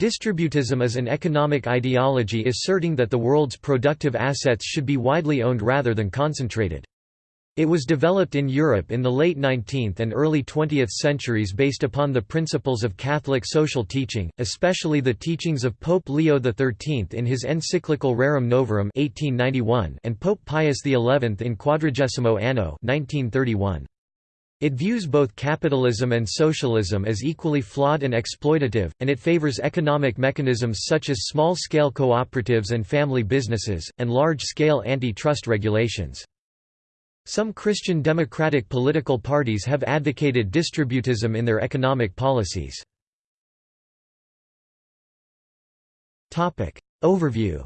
Distributism is an economic ideology asserting that the world's productive assets should be widely owned rather than concentrated. It was developed in Europe in the late 19th and early 20th centuries based upon the principles of Catholic social teaching, especially the teachings of Pope Leo XIII in his encyclical Rerum Novarum 1891 and Pope Pius XI in Quadragesimo Anno 1931. It views both capitalism and socialism as equally flawed and exploitative, and it favors economic mechanisms such as small-scale cooperatives and family businesses, and large-scale antitrust regulations. Some Christian democratic political parties have advocated distributism in their economic policies. Overview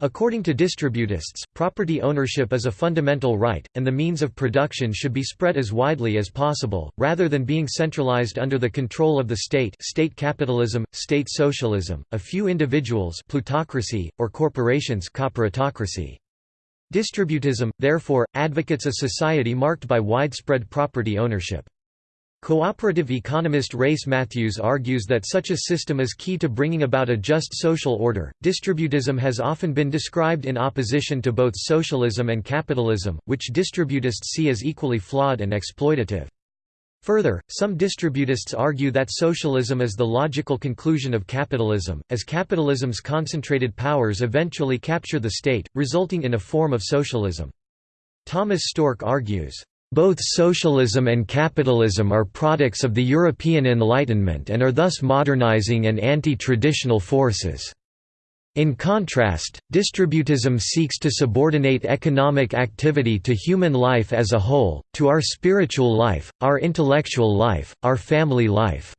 According to distributists, property ownership is a fundamental right, and the means of production should be spread as widely as possible, rather than being centralized under the control of the state state capitalism, state socialism, a few individuals plutocracy, or corporations corporatocracy. Distributism, therefore, advocates a society marked by widespread property ownership. Cooperative economist Race Matthews argues that such a system is key to bringing about a just social order. Distributism has often been described in opposition to both socialism and capitalism, which distributists see as equally flawed and exploitative. Further, some distributists argue that socialism is the logical conclusion of capitalism, as capitalism's concentrated powers eventually capture the state, resulting in a form of socialism. Thomas Storck argues, both socialism and capitalism are products of the European Enlightenment and are thus modernizing and anti-traditional forces. In contrast, distributism seeks to subordinate economic activity to human life as a whole, to our spiritual life, our intellectual life, our family life.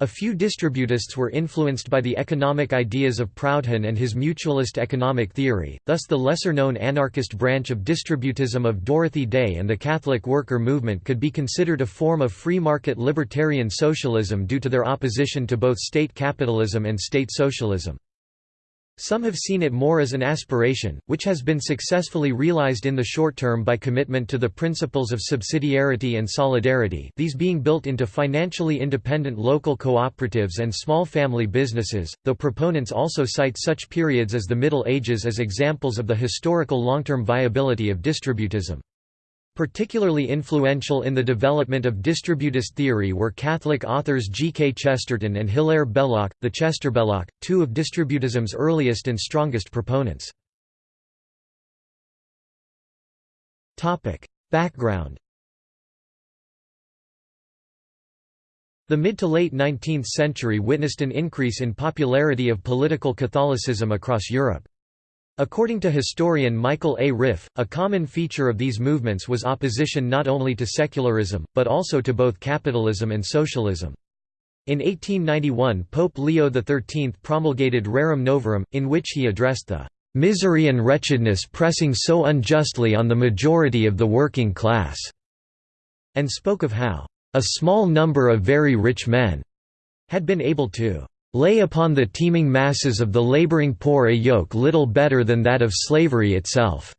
A few distributists were influenced by the economic ideas of Proudhon and his mutualist economic theory, thus the lesser-known anarchist branch of distributism of Dorothy Day and the Catholic worker movement could be considered a form of free-market libertarian socialism due to their opposition to both state capitalism and state socialism. Some have seen it more as an aspiration, which has been successfully realized in the short term by commitment to the principles of subsidiarity and solidarity these being built into financially independent local cooperatives and small family businesses, though proponents also cite such periods as the Middle Ages as examples of the historical long-term viability of distributism. Particularly influential in the development of distributist theory were Catholic authors G. K. Chesterton and Hilaire Belloc, the Chesterbelloc, two of distributism's earliest and strongest proponents. Background The mid to late 19th century witnessed an increase in popularity of political Catholicism across Europe. According to historian Michael A. Riff, a common feature of these movements was opposition not only to secularism, but also to both capitalism and socialism. In 1891 Pope Leo XIII promulgated Rerum Novarum, in which he addressed the "...misery and wretchedness pressing so unjustly on the majority of the working class", and spoke of how, "...a small number of very rich men," had been able to lay upon the teeming masses of the laboring poor a yoke little better than that of slavery itself."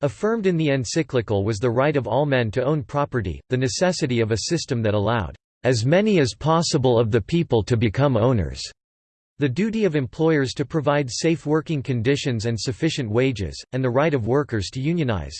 Affirmed in the encyclical was the right of all men to own property, the necessity of a system that allowed, "...as many as possible of the people to become owners." The duty of employers to provide safe working conditions and sufficient wages, and the right of workers to unionize.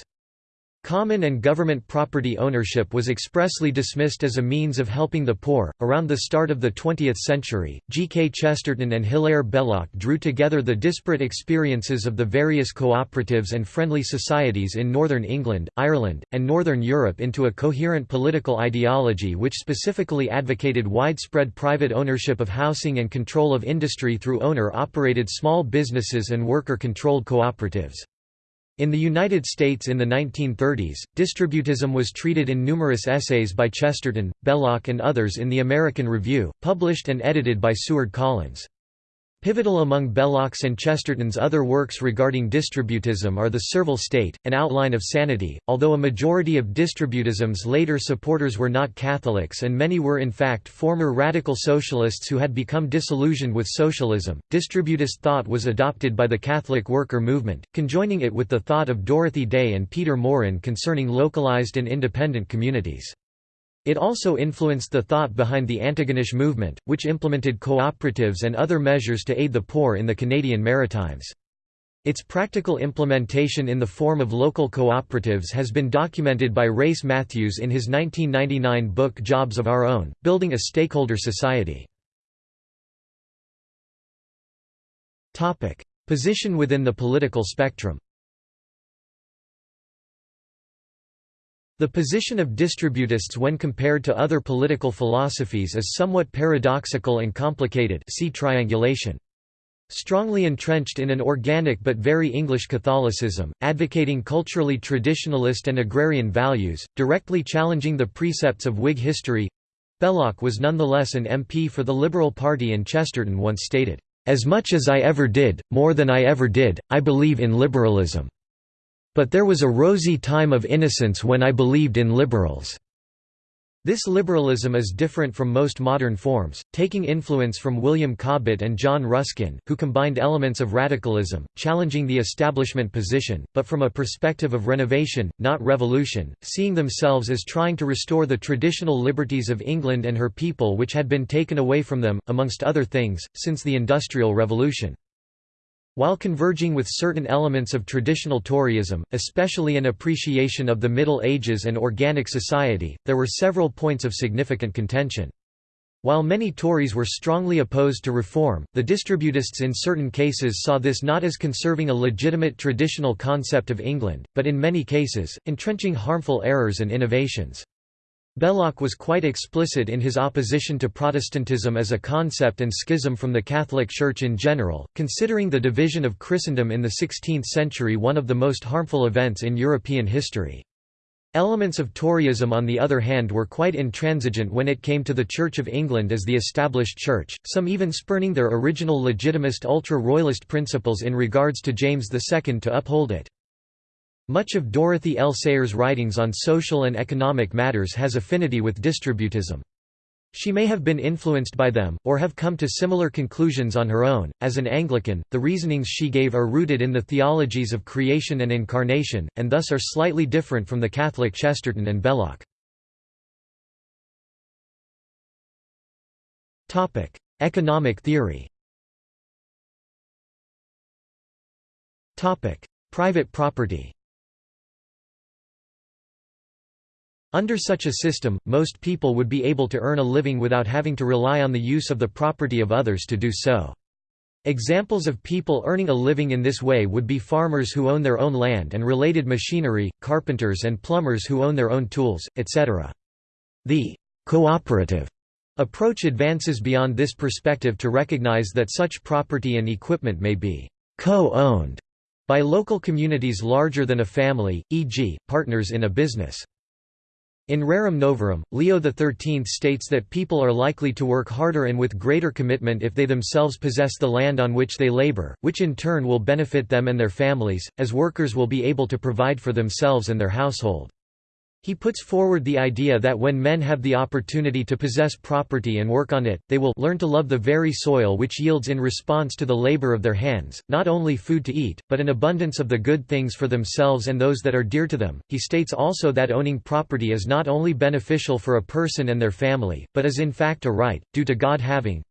Common and government property ownership was expressly dismissed as a means of helping the poor. Around the start of the 20th century, G. K. Chesterton and Hilaire Belloc drew together the disparate experiences of the various cooperatives and friendly societies in northern England, Ireland, and northern Europe into a coherent political ideology which specifically advocated widespread private ownership of housing and control of industry through owner operated small businesses and worker controlled cooperatives. In the United States in the 1930s, distributism was treated in numerous essays by Chesterton, Belloc and others in the American Review, published and edited by Seward Collins. Pivotal among Belloc's and Chesterton's other works regarding distributism are The Servile State, An Outline of Sanity. Although a majority of distributism's later supporters were not Catholics and many were in fact former radical socialists who had become disillusioned with socialism, distributist thought was adopted by the Catholic worker movement, conjoining it with the thought of Dorothy Day and Peter Maurin concerning localized and independent communities. It also influenced the thought behind the Antigonish movement, which implemented cooperatives and other measures to aid the poor in the Canadian Maritimes. Its practical implementation in the form of local cooperatives has been documented by Race Matthews in his 1999 book Jobs of Our Own, Building a Stakeholder Society. Position within the political spectrum The position of distributists when compared to other political philosophies is somewhat paradoxical and complicated see triangulation. Strongly entrenched in an organic but very English Catholicism, advocating culturally traditionalist and agrarian values, directly challenging the precepts of Whig history, Belloc was nonetheless an MP for the Liberal Party and Chesterton once stated, "...as much as I ever did, more than I ever did, I believe in liberalism." But there was a rosy time of innocence when I believed in liberals. This liberalism is different from most modern forms, taking influence from William Cobbett and John Ruskin, who combined elements of radicalism, challenging the establishment position, but from a perspective of renovation, not revolution, seeing themselves as trying to restore the traditional liberties of England and her people which had been taken away from them, amongst other things, since the Industrial Revolution. While converging with certain elements of traditional Toryism, especially an appreciation of the Middle Ages and organic society, there were several points of significant contention. While many Tories were strongly opposed to reform, the distributists in certain cases saw this not as conserving a legitimate traditional concept of England, but in many cases, entrenching harmful errors and innovations. Belloc was quite explicit in his opposition to Protestantism as a concept and schism from the Catholic Church in general, considering the division of Christendom in the 16th century one of the most harmful events in European history. Elements of Toryism on the other hand were quite intransigent when it came to the Church of England as the established church, some even spurning their original legitimist ultra-royalist principles in regards to James II to uphold it. Much of Dorothy L. Sayers' writings on social and economic matters has affinity with distributism. She may have been influenced by them, or have come to similar conclusions on her own. As an Anglican, the reasonings she gave are rooted in the theologies of creation and incarnation, and thus are slightly different from the Catholic Chesterton and Belloc. Economic theory Private property Under such a system, most people would be able to earn a living without having to rely on the use of the property of others to do so. Examples of people earning a living in this way would be farmers who own their own land and related machinery, carpenters and plumbers who own their own tools, etc. The cooperative approach advances beyond this perspective to recognize that such property and equipment may be co-owned by local communities larger than a family, e.g., partners in a business. In Rerum Novarum, Leo XIII states that people are likely to work harder and with greater commitment if they themselves possess the land on which they labor, which in turn will benefit them and their families, as workers will be able to provide for themselves and their household. He puts forward the idea that when men have the opportunity to possess property and work on it, they will learn to love the very soil which yields in response to the labor of their hands, not only food to eat, but an abundance of the good things for themselves and those that are dear to them. He states also that owning property is not only beneficial for a person and their family, but is in fact a right, due to God having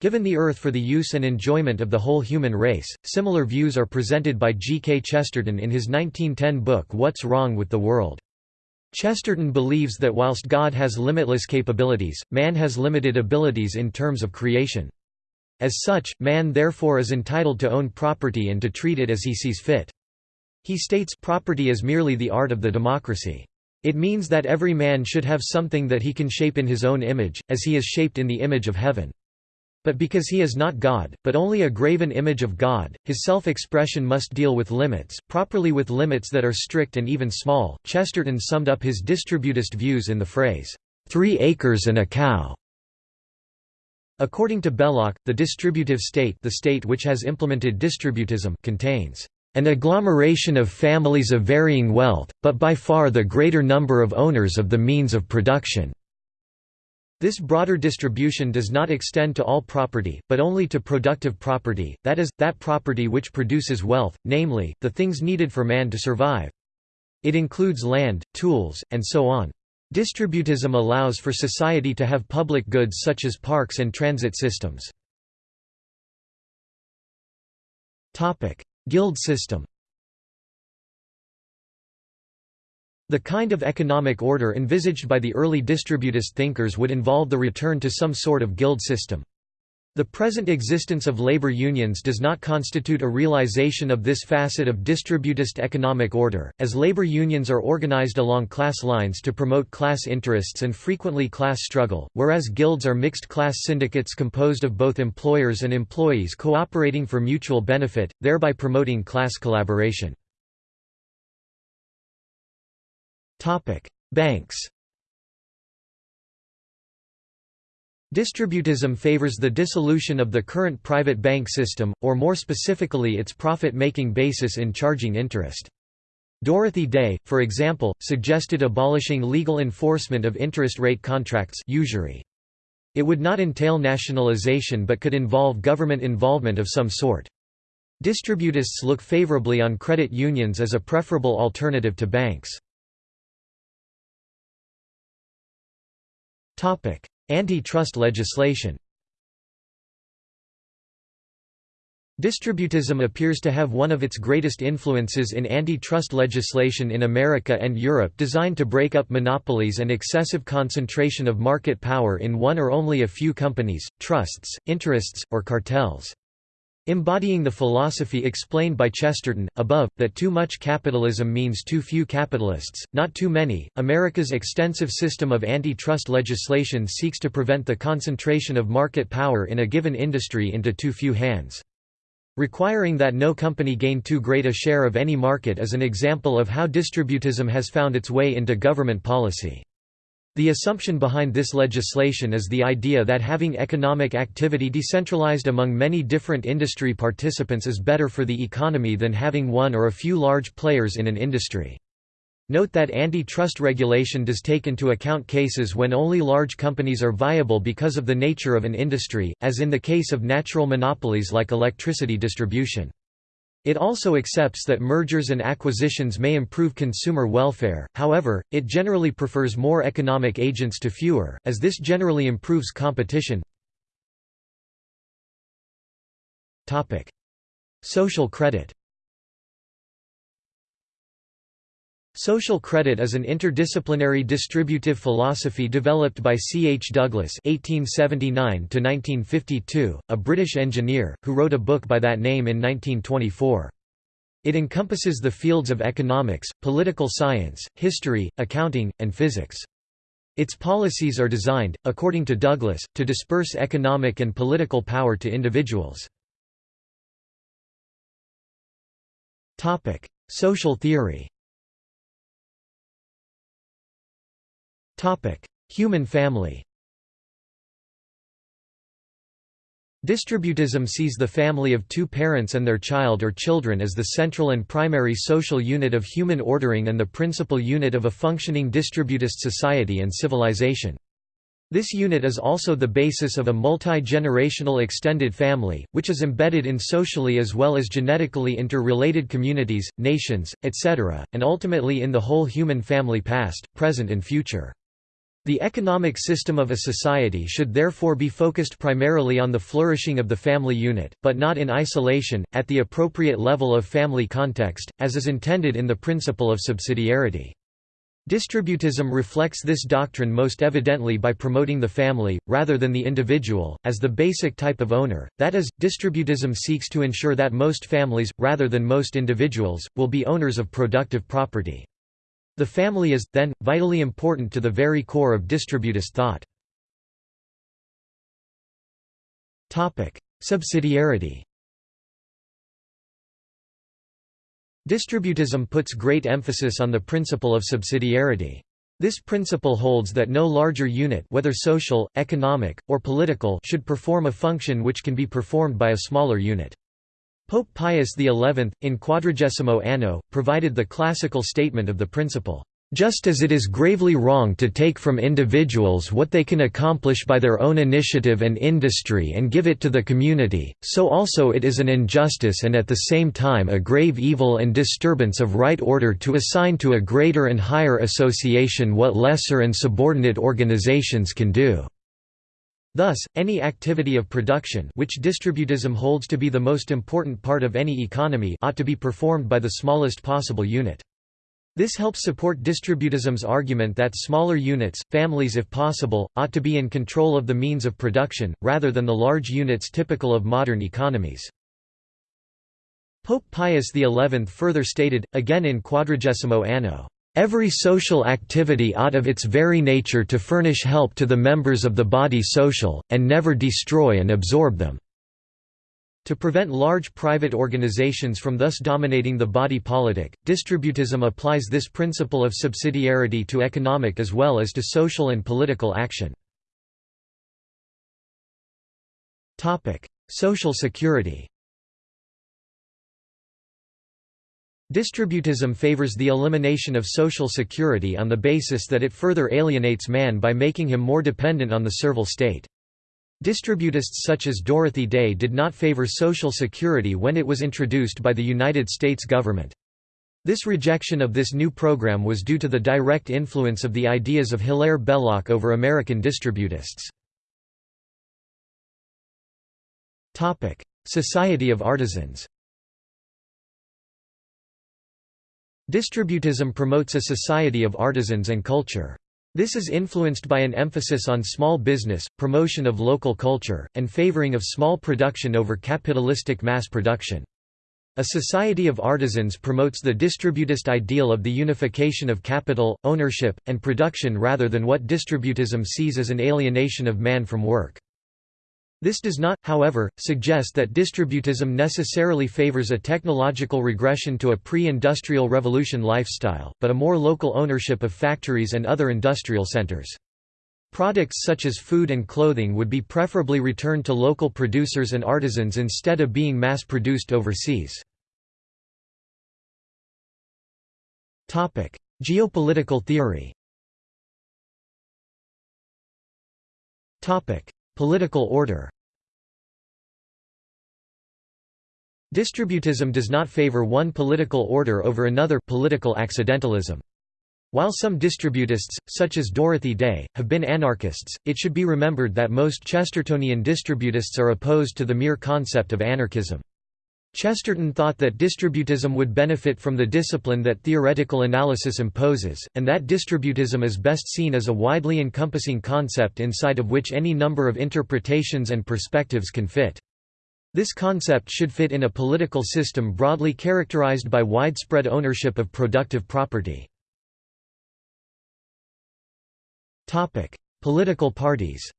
given the earth for the use and enjoyment of the whole human race. Similar views are presented by G. K. Chesterton in his 1910 book What's Wrong with the World. Chesterton believes that whilst God has limitless capabilities, man has limited abilities in terms of creation. As such, man therefore is entitled to own property and to treat it as he sees fit. He states property is merely the art of the democracy. It means that every man should have something that he can shape in his own image, as he is shaped in the image of heaven. But because he is not God, but only a graven image of God, his self-expression must deal with limits, properly with limits that are strict and even small. Chesterton summed up his distributist views in the phrase, three acres and a cow. According to Belloc, the distributive state the state which has implemented distributism contains an agglomeration of families of varying wealth, but by far the greater number of owners of the means of production. This broader distribution does not extend to all property, but only to productive property, that is, that property which produces wealth, namely, the things needed for man to survive. It includes land, tools, and so on. Distributism allows for society to have public goods such as parks and transit systems. Guild system The kind of economic order envisaged by the early distributist thinkers would involve the return to some sort of guild system. The present existence of labor unions does not constitute a realization of this facet of distributist economic order, as labor unions are organized along class lines to promote class interests and frequently class struggle, whereas guilds are mixed-class syndicates composed of both employers and employees cooperating for mutual benefit, thereby promoting class collaboration. Banks Distributism favors the dissolution of the current private bank system, or more specifically its profit-making basis in charging interest. Dorothy Day, for example, suggested abolishing legal enforcement of interest rate contracts usury. It would not entail nationalization but could involve government involvement of some sort. Distributists look favorably on credit unions as a preferable alternative to banks. Antitrust legislation Distributism appears to have one of its greatest influences in antitrust legislation in America and Europe designed to break up monopolies and excessive concentration of market power in one or only a few companies, trusts, interests, or cartels. Embodying the philosophy explained by Chesterton, above, that too much capitalism means too few capitalists, not too many, America's extensive system of antitrust legislation seeks to prevent the concentration of market power in a given industry into too few hands. Requiring that no company gain too great a share of any market is an example of how distributism has found its way into government policy. The assumption behind this legislation is the idea that having economic activity decentralized among many different industry participants is better for the economy than having one or a few large players in an industry. Note that antitrust regulation does take into account cases when only large companies are viable because of the nature of an industry, as in the case of natural monopolies like electricity distribution. It also accepts that mergers and acquisitions may improve consumer welfare, however, it generally prefers more economic agents to fewer, as this generally improves competition. Social credit Social credit is an interdisciplinary distributive philosophy developed by C. H. Douglas (1879–1952), a British engineer, who wrote a book by that name in 1924. It encompasses the fields of economics, political science, history, accounting, and physics. Its policies are designed, according to Douglas, to disperse economic and political power to individuals. Social theory Human family Distributism sees the family of two parents and their child or children as the central and primary social unit of human ordering and the principal unit of a functioning distributist society and civilization. This unit is also the basis of a multi-generational extended family, which is embedded in socially as well as genetically interrelated communities, nations, etc., and ultimately in the whole human family past, present and future. The economic system of a society should therefore be focused primarily on the flourishing of the family unit, but not in isolation, at the appropriate level of family context, as is intended in the principle of subsidiarity. Distributism reflects this doctrine most evidently by promoting the family, rather than the individual, as the basic type of owner, that is, distributism seeks to ensure that most families, rather than most individuals, will be owners of productive property. The family is, then, vitally important to the very core of distributist thought. Subsidiarity Distributism puts great emphasis on the principle of subsidiarity. This principle holds that no larger unit whether social, economic, or political should perform a function which can be performed by a smaller unit. Pope Pius XI, in Quadragesimo Anno, provided the classical statement of the principle. Just as it is gravely wrong to take from individuals what they can accomplish by their own initiative and industry and give it to the community, so also it is an injustice and at the same time a grave evil and disturbance of right order to assign to a greater and higher association what lesser and subordinate organizations can do. Thus, any activity of production which distributism holds to be the most important part of any economy ought to be performed by the smallest possible unit. This helps support distributism's argument that smaller units, families if possible, ought to be in control of the means of production, rather than the large units typical of modern economies. Pope Pius XI further stated, again in Quadragesimo Anno, Every social activity ought of its very nature to furnish help to the members of the body social, and never destroy and absorb them. To prevent large private organizations from thus dominating the body politic, distributism applies this principle of subsidiarity to economic as well as to social and political action. Social security Distributism favors the elimination of social security on the basis that it further alienates man by making him more dependent on the servile state. Distributists such as Dorothy Day did not favor Social Security when it was introduced by the United States government. This rejection of this new program was due to the direct influence of the ideas of Hilaire Belloc over American distributists. Society of Artisans Distributism promotes a society of artisans and culture. This is influenced by an emphasis on small business, promotion of local culture, and favoring of small production over capitalistic mass production. A society of artisans promotes the distributist ideal of the unification of capital, ownership, and production rather than what distributism sees as an alienation of man from work. This does not, however, suggest that distributism necessarily favors a technological regression to a pre-industrial revolution lifestyle, but a more local ownership of factories and other industrial centers. Products such as food and clothing would be preferably returned to local producers and artisans instead of being mass-produced overseas. Geopolitical theory Political order Distributism does not favor one political order over another political accidentalism. While some distributists, such as Dorothy Day, have been anarchists, it should be remembered that most Chestertonian distributists are opposed to the mere concept of anarchism. Chesterton thought that distributism would benefit from the discipline that theoretical analysis imposes, and that distributism is best seen as a widely encompassing concept inside of which any number of interpretations and perspectives can fit. This concept should fit in a political system broadly characterized by widespread ownership of productive property. Political parties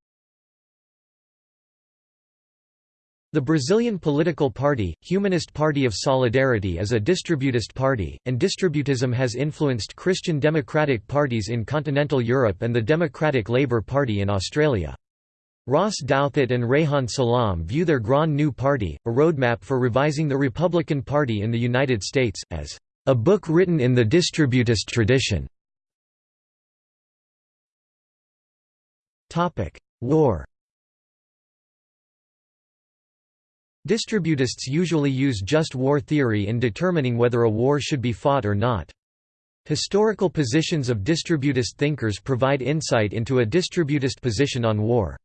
The Brazilian political party, Humanist Party of Solidarity is a distributist party, and distributism has influenced Christian democratic parties in continental Europe and the Democratic Labour Party in Australia. Ross Douthat and Reihan Salam view their Grand New Party, a roadmap for revising the Republican Party in the United States, as a book written in the distributist tradition. War Distributists usually use just war theory in determining whether a war should be fought or not. Historical positions of distributist thinkers provide insight into a distributist position on war.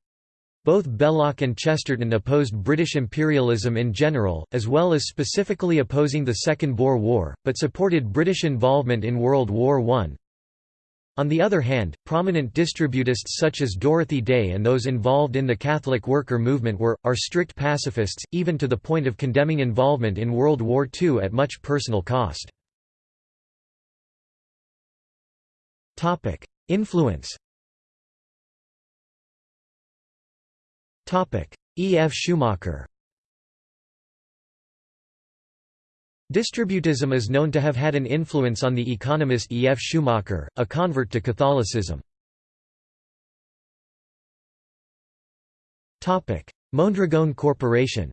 Both Belloc and Chesterton opposed British imperialism in general, as well as specifically opposing the Second Boer War, but supported British involvement in World War I. On the other hand, prominent distributists such as Dorothy Day and those involved in the Catholic worker movement were, are strict pacifists, even to the point of condemning involvement in World War II at much personal cost. Influence E. F. Schumacher Distributism is known to have had an influence on the economist E. F. Schumacher, a convert to Catholicism. Mondragon, Corporation.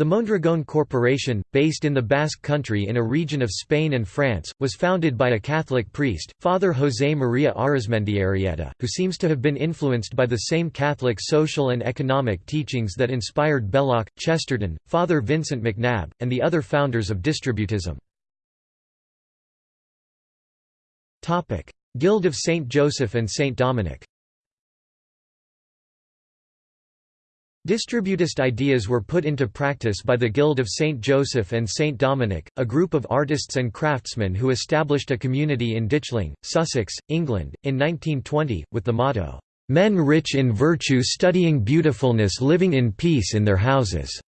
The Mondragón Corporation, based in the Basque Country in a region of Spain and France, was founded by a Catholic priest, Father José María Arizmendiarrieta, who seems to have been influenced by the same Catholic social and economic teachings that inspired Belloc, Chesterton, Father Vincent McNabb, and the other founders of distributism. Guild of Saint Joseph and Saint Dominic Distributist ideas were put into practice by the Guild of St. Joseph and St. Dominic, a group of artists and craftsmen who established a community in Ditchling, Sussex, England, in 1920, with the motto, "'Men rich in virtue studying beautifulness living in peace in their houses'".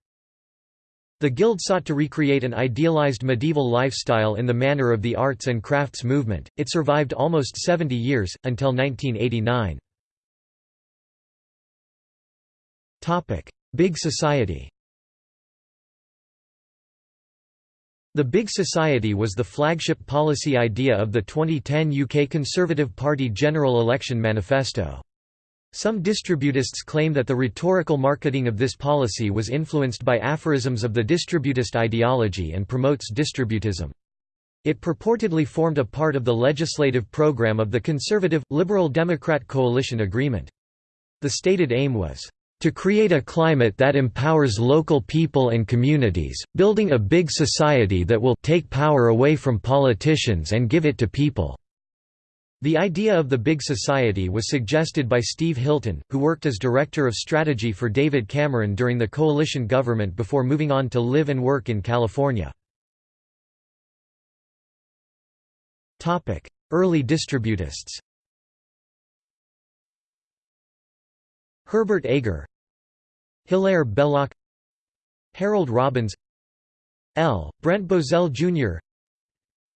The Guild sought to recreate an idealized medieval lifestyle in the manner of the arts and crafts movement. It survived almost 70 years, until 1989. Big Society The Big Society was the flagship policy idea of the 2010 UK Conservative Party general election manifesto. Some distributists claim that the rhetorical marketing of this policy was influenced by aphorisms of the distributist ideology and promotes distributism. It purportedly formed a part of the legislative programme of the Conservative, Liberal Democrat coalition agreement. The stated aim was, to create a climate that empowers local people and communities, building a big society that will take power away from politicians and give it to people." The idea of the big society was suggested by Steve Hilton, who worked as Director of Strategy for David Cameron during the coalition government before moving on to live and work in California. Early distributists Herbert Agar Hilaire Belloc Harold Robbins L. Brent Bozell Jr.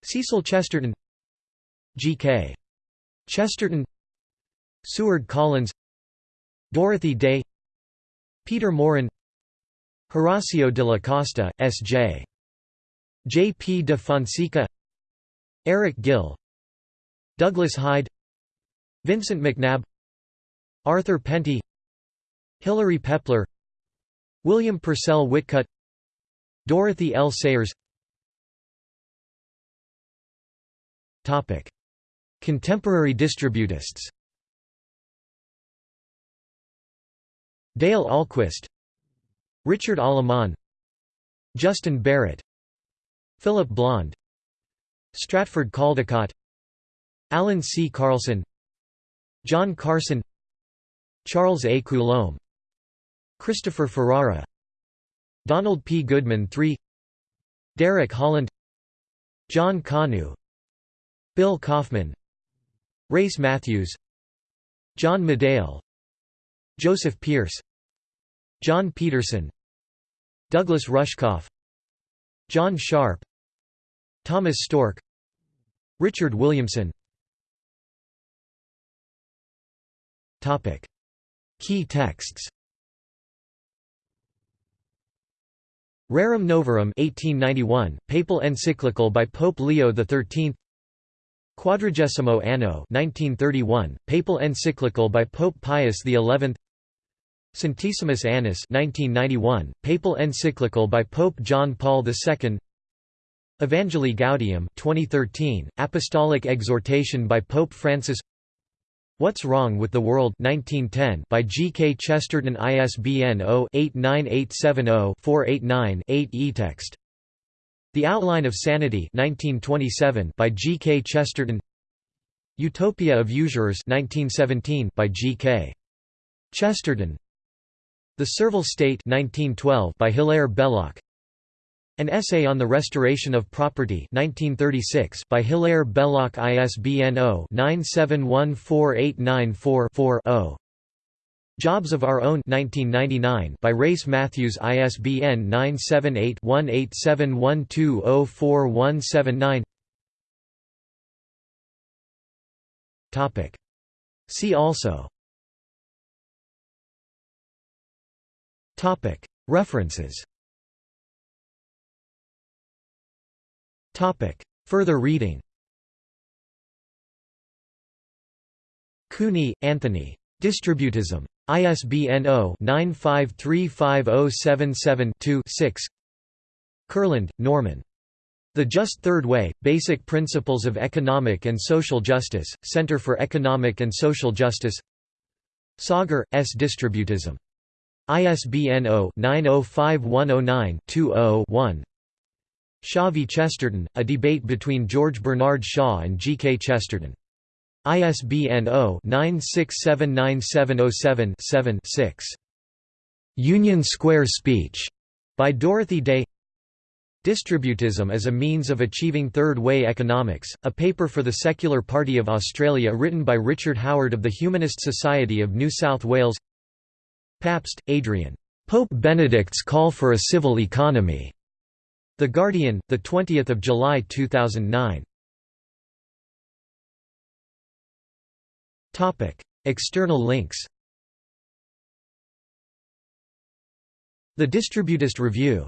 Cecil Chesterton G.K. Chesterton Seward Collins Dorothy Day Peter Maurin Horacio de la Costa, S.J. J. P. de Fonseca Eric Gill Douglas Hyde Vincent McNabb Arthur Penty Hilary Pepler William Purcell Whitcutt Dorothy L. Sayers Contemporary distributists Dale Ahlquist Richard Aleman Justin Barrett Philip Blond Stratford Caldecott Alan C. Carlson John Carson Charles A. Coulombe Christopher Ferrara Donald P. Goodman III Derek Holland John Kanu Bill Kauffman Race Matthews John Médaille Joseph Pearce John Peterson Douglas Rushkoff John Sharp Thomas Storck Richard Williamson. Key texts Rerum Novarum 1891, papal encyclical by Pope Leo XIII Quadragesimo Anno 1931, papal encyclical by Pope Pius XI Centesimus Annus 1991, papal encyclical by Pope John Paul II Evangelii Gaudium 2013, apostolic exhortation by Pope Francis What's Wrong with the World 1910 by G. K. Chesterton ISBN 0-89870-489-8 eText. The Outline of Sanity 1927 by G. K. Chesterton Utopia of Usurers 1917 by G. K. Chesterton The Servile State 1912 by Hilaire Belloc an Essay on the Restoration of Property 1936 by Hilaire Belloc ISBN 0-9714894-4 Jobs of Our Own 1999 by Race Matthews ISBN 978-1871204179 Topic. See also Topic Further reading Cooney, Anthony. Distributism. ISBN 0-9535077-2-6 Kurland, Norman. The Just Third Way, Basic Principles of Economic and Social Justice, Center for Economic and Social Justice Sauger, S. Distributism. ISBN 0-905109-20-1 Shaw v. Chesterton, a debate between George Bernard Shaw and G. K. Chesterton. ISBN 0-9679707-6. Union Square Speech, by Dorothy Day Distributism as a Means of Achieving Third Way Economics, a paper for the Secular Party of Australia written by Richard Howard of the Humanist Society of New South Wales Pabst, Adrian. Pope Benedict's Call for a Civil Economy. The Guardian, 20 July 2009. External links. The Distributist Review